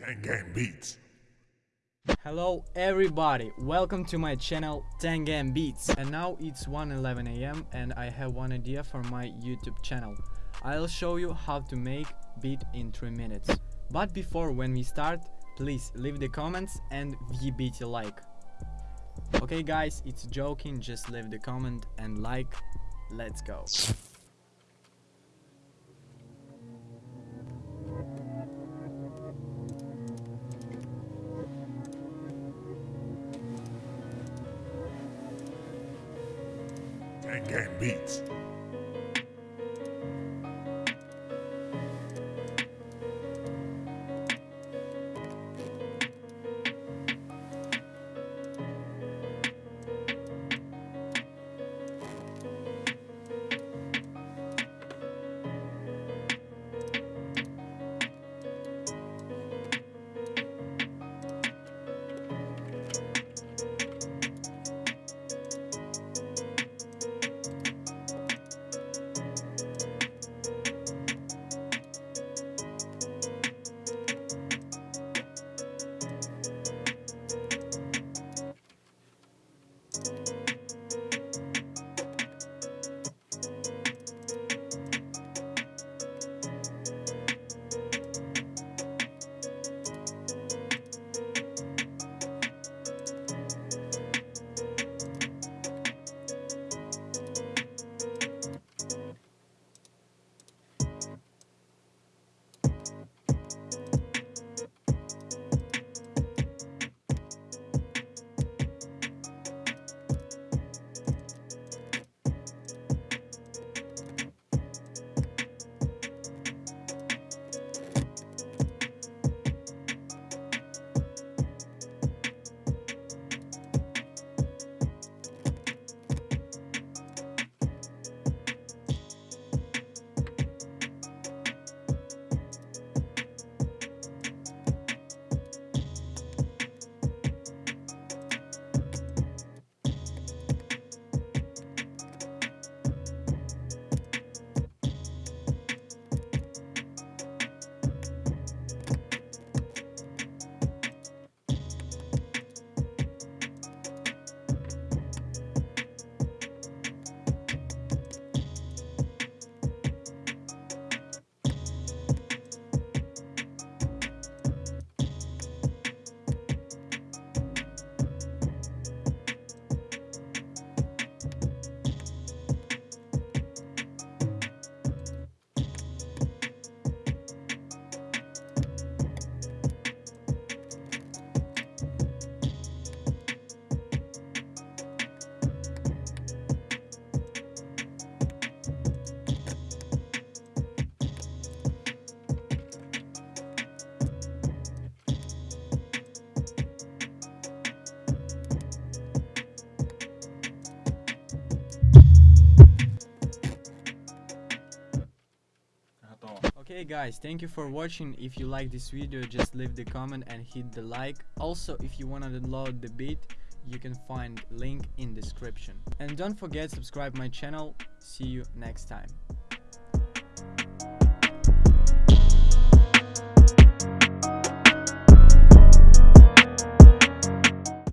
10 Game Beats. Hello everybody, welcome to my channel 10 Game Beats. And now it's 1.11 am and I have one idea for my YouTube channel. I'll show you how to make beat in 3 minutes. But before when we start, please leave the comments and VBT like. Okay guys, it's joking, just leave the comment and like. Let's go. Ten Game Beats. Okay guys, thank you for watching. If you like this video, just leave the comment and hit the like. Also, if you wanna download the beat, you can find link in description. And don't forget subscribe my channel. See you next time.